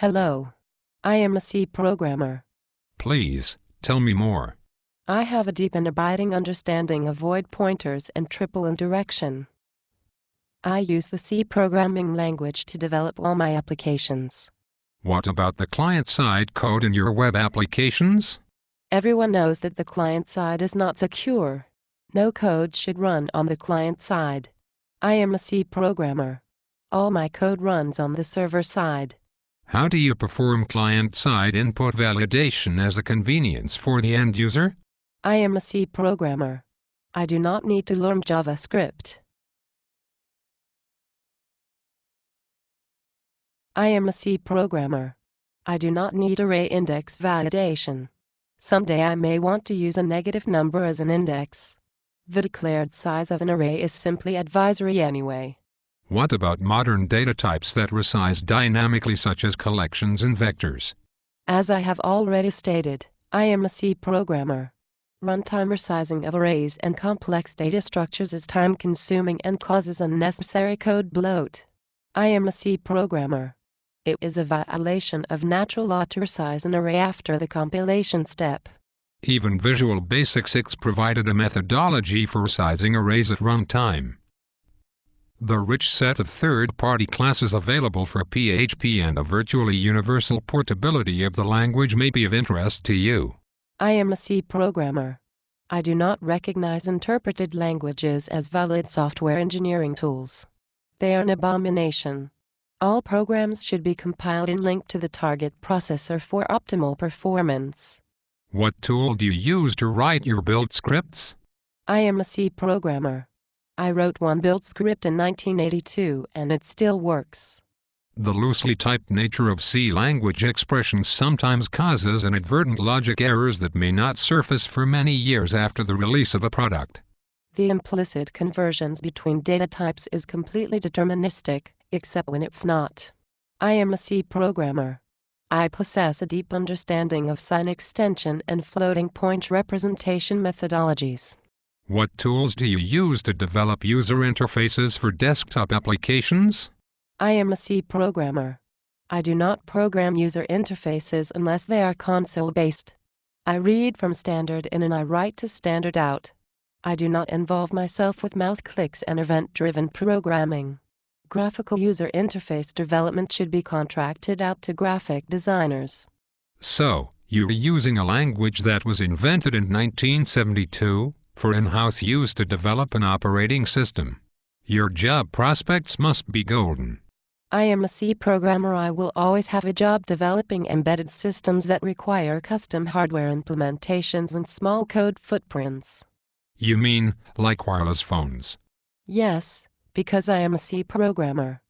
Hello. I am a C programmer. Please, tell me more. I have a deep and abiding understanding of void pointers and triple indirection. I use the C programming language to develop all my applications. What about the client-side code in your web applications? Everyone knows that the client side is not secure. No code should run on the client side. I am a C programmer. All my code runs on the server side. How do you perform client-side input validation as a convenience for the end user? I am a C programmer. I do not need to learn JavaScript. I am a C programmer. I do not need array index validation. Someday I may want to use a negative number as an index. The declared size of an array is simply advisory anyway. What about modern data types that resize dynamically such as collections and vectors? As I have already stated, I am a C programmer. Runtime resizing of arrays and complex data structures is time-consuming and causes unnecessary code bloat. I am a C programmer. It is a violation of natural law to resize an array after the compilation step. Even Visual Basic 6 provided a methodology for resizing arrays at runtime. The rich set of third-party classes available for PHP and a virtually universal portability of the language may be of interest to you. I am a C programmer. I do not recognize interpreted languages as valid software engineering tools. They are an abomination. All programs should be compiled and linked to the target processor for optimal performance. What tool do you use to write your build scripts? I am a C programmer. I wrote one build script in 1982 and it still works. The loosely typed nature of C language expressions sometimes causes inadvertent logic errors that may not surface for many years after the release of a product. The implicit conversions between data types is completely deterministic, except when it's not. I am a C programmer. I possess a deep understanding of sign extension and floating point representation methodologies. What tools do you use to develop user interfaces for desktop applications? I am a C programmer. I do not program user interfaces unless they are console-based. I read from standard in and I write to standard out. I do not involve myself with mouse clicks and event-driven programming. Graphical user interface development should be contracted out to graphic designers. So, you're using a language that was invented in 1972? For in-house use to develop an operating system. Your job prospects must be golden. I am a C programmer. I will always have a job developing embedded systems that require custom hardware implementations and small code footprints. You mean, like wireless phones? Yes, because I am a C programmer.